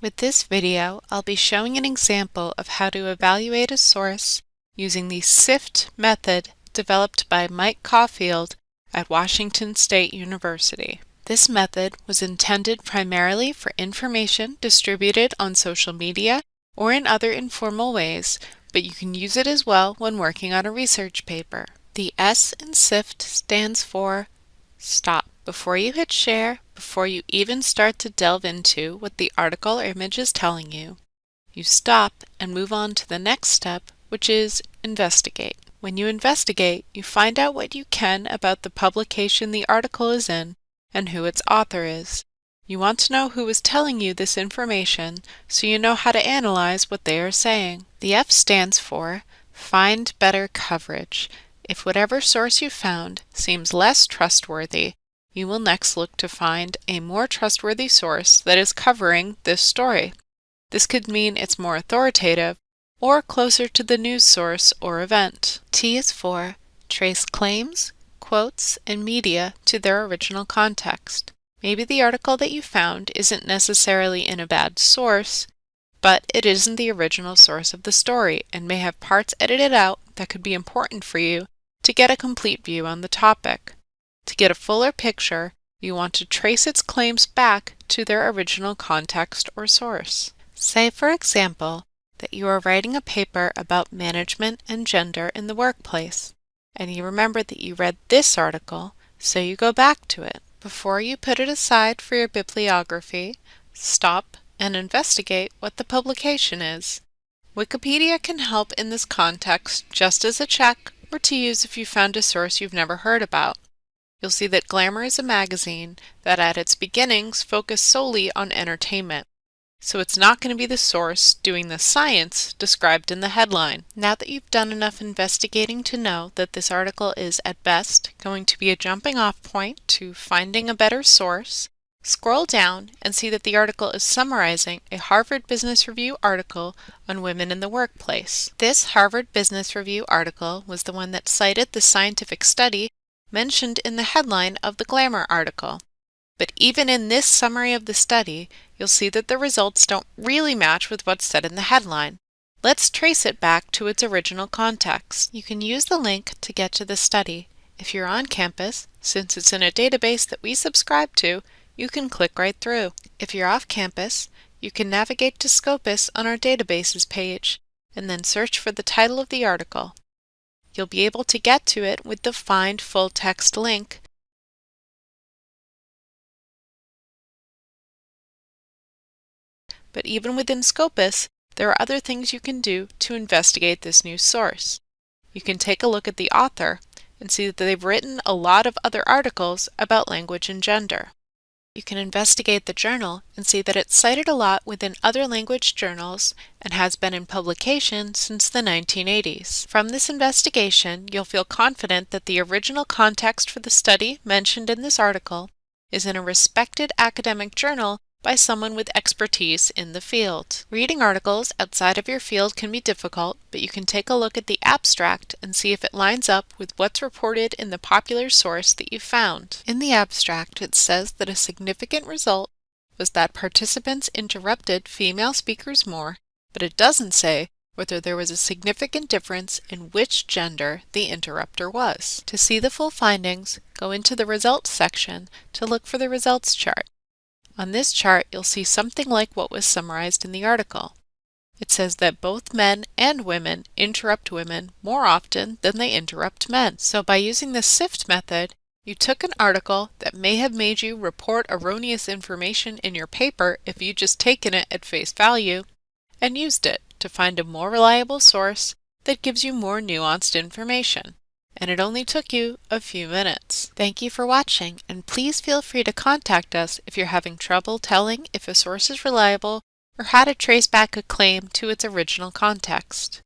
With this video, I'll be showing an example of how to evaluate a source using the SIFT method developed by Mike Caulfield at Washington State University. This method was intended primarily for information distributed on social media or in other informal ways, but you can use it as well when working on a research paper. The S in SIFT stands for STOP. Before you hit share, before you even start to delve into what the article or image is telling you, you stop and move on to the next step, which is investigate. When you investigate, you find out what you can about the publication the article is in and who its author is. You want to know who is telling you this information so you know how to analyze what they are saying. The F stands for Find Better Coverage. If whatever source you found seems less trustworthy, you will next look to find a more trustworthy source that is covering this story. This could mean it's more authoritative or closer to the news source or event. T is for trace claims, quotes, and media to their original context. Maybe the article that you found isn't necessarily in a bad source, but it isn't the original source of the story and may have parts edited out that could be important for you to get a complete view on the topic. To get a fuller picture, you want to trace its claims back to their original context or source. Say, for example, that you are writing a paper about management and gender in the workplace, and you remember that you read this article, so you go back to it. Before you put it aside for your bibliography, stop and investigate what the publication is. Wikipedia can help in this context just as a check or to use if you found a source you've never heard about you'll see that Glamour is a magazine that at its beginnings focused solely on entertainment. So it's not going to be the source doing the science described in the headline. Now that you've done enough investigating to know that this article is at best going to be a jumping off point to finding a better source, scroll down and see that the article is summarizing a Harvard Business Review article on women in the workplace. This Harvard Business Review article was the one that cited the scientific study mentioned in the headline of the Glamour article. But even in this summary of the study, you'll see that the results don't really match with what's said in the headline. Let's trace it back to its original context. You can use the link to get to the study. If you're on campus, since it's in a database that we subscribe to, you can click right through. If you're off campus, you can navigate to Scopus on our databases page and then search for the title of the article. You'll be able to get to it with the Find Full Text link. But even within Scopus, there are other things you can do to investigate this new source. You can take a look at the author and see that they've written a lot of other articles about language and gender. You can investigate the journal and see that it's cited a lot within other language journals and has been in publication since the 1980s. From this investigation, you'll feel confident that the original context for the study mentioned in this article is in a respected academic journal by someone with expertise in the field. Reading articles outside of your field can be difficult, but you can take a look at the abstract and see if it lines up with what's reported in the popular source that you found. In the abstract, it says that a significant result was that participants interrupted female speakers more, but it doesn't say whether there was a significant difference in which gender the interrupter was. To see the full findings, go into the Results section to look for the results chart. On this chart, you'll see something like what was summarized in the article. It says that both men and women interrupt women more often than they interrupt men. So by using the SIFT method, you took an article that may have made you report erroneous information in your paper if you just taken it at face value, and used it to find a more reliable source that gives you more nuanced information and it only took you a few minutes. Thank you for watching, and please feel free to contact us if you're having trouble telling if a source is reliable or how to trace back a claim to its original context.